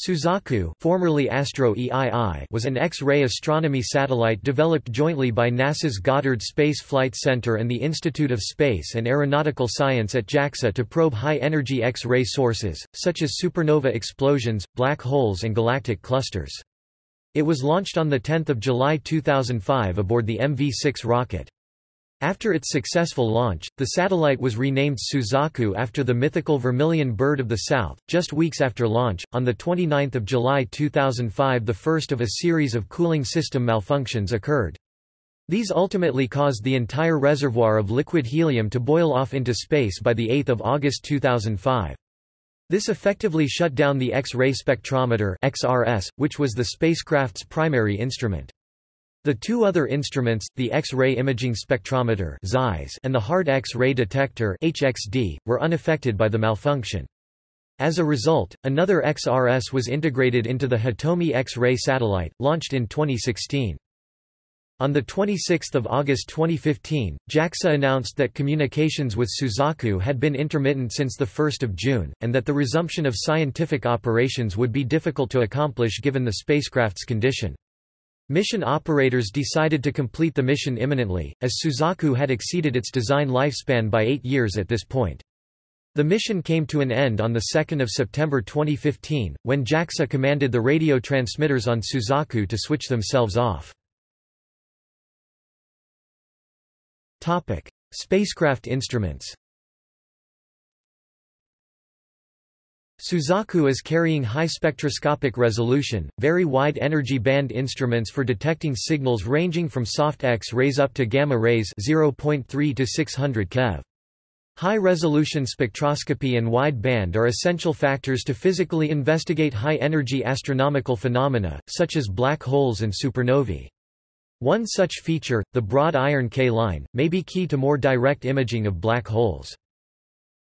Suzaku formerly Astro EII was an X-ray astronomy satellite developed jointly by NASA's Goddard Space Flight Center and the Institute of Space and Astronautical Science at JAXA to probe high-energy X-ray sources, such as supernova explosions, black holes and galactic clusters. It was launched on 10 July 2005 aboard the MV-6 rocket. After its successful launch, the satellite was renamed Suzaku after the mythical vermilion bird of the south. Just weeks after launch, on the 29th of July 2005, the first of a series of cooling system malfunctions occurred. These ultimately caused the entire reservoir of liquid helium to boil off into space by the 8th of August 2005. This effectively shut down the X-ray spectrometer (XRS), which was the spacecraft's primary instrument. The two other instruments, the X-ray imaging spectrometer and the hard X-ray detector HXD, were unaffected by the malfunction. As a result, another XRS was integrated into the Hitomi X-ray satellite, launched in 2016. On 26 August 2015, JAXA announced that communications with Suzaku had been intermittent since 1 June, and that the resumption of scientific operations would be difficult to accomplish given the spacecraft's condition. Mission operators decided to complete the mission imminently, as Suzaku had exceeded its design lifespan by eight years at this point. The mission came to an end on 2 September 2015, when JAXA commanded the radio transmitters on Suzaku to switch themselves off. Spacecraft instruments Suzaku is carrying high spectroscopic resolution, very wide energy band instruments for detecting signals ranging from soft X-rays up to gamma rays 0.3 to 600 keV. High-resolution spectroscopy and wide band are essential factors to physically investigate high-energy astronomical phenomena, such as black holes and supernovae. One such feature, the broad iron K line, may be key to more direct imaging of black holes.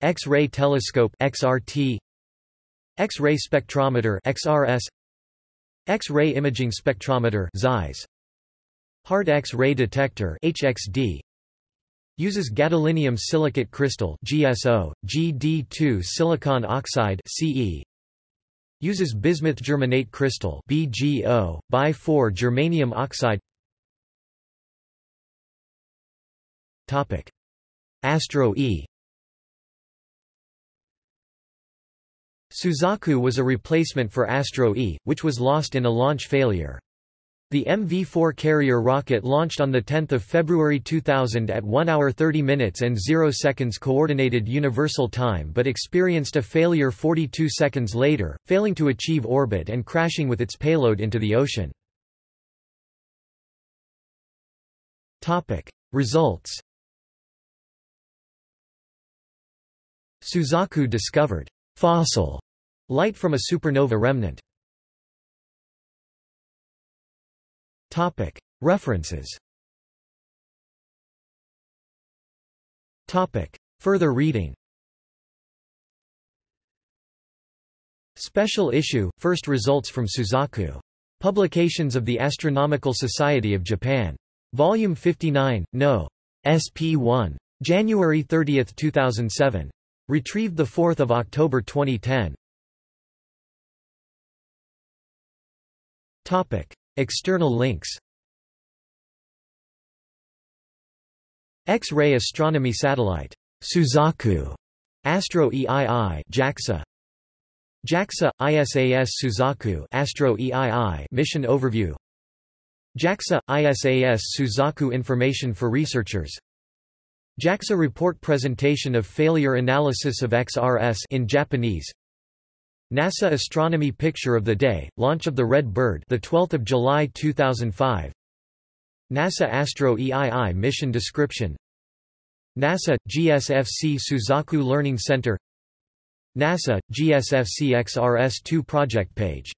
X-ray telescope XRT X-ray spectrometer XRS X-ray imaging spectrometer XIS Hard X-ray detector HXD uses gadolinium silicate crystal GSO GD2 silicon oxide CE uses bismuth germanate crystal BGO bi4 germanium oxide. Topic. Astro E Suzaku was a replacement for Astro E, which was lost in a launch failure. The MV-4 carrier rocket launched on 10 February 2000 at 1 hour 30 minutes and 0 seconds Coordinated Universal Time but experienced a failure 42 seconds later, failing to achieve orbit and crashing with its payload into the ocean. Results Suzaku discovered fossil Light from a supernova remnant References Further reading Special issue, first results from Suzaku. Publications of the Astronomical Society of Japan. Volume 59, No. SP1. January 30, 2007. Retrieved 4 October 2010. Topic. External links X-ray astronomy satellite. Suzaku. Astro EII JAXA. JAXA ISAS Suzaku Astro EII mission overview. JAXA ISAS Suzaku information for researchers. JAXA report presentation of failure analysis of XRS in Japanese. NASA Astronomy Picture of the Day, launch of the Red Bird, the 12th of July 2005. NASA Astro EII mission description. NASA GSFC Suzaku Learning Center. NASA GSFC XRS2 project page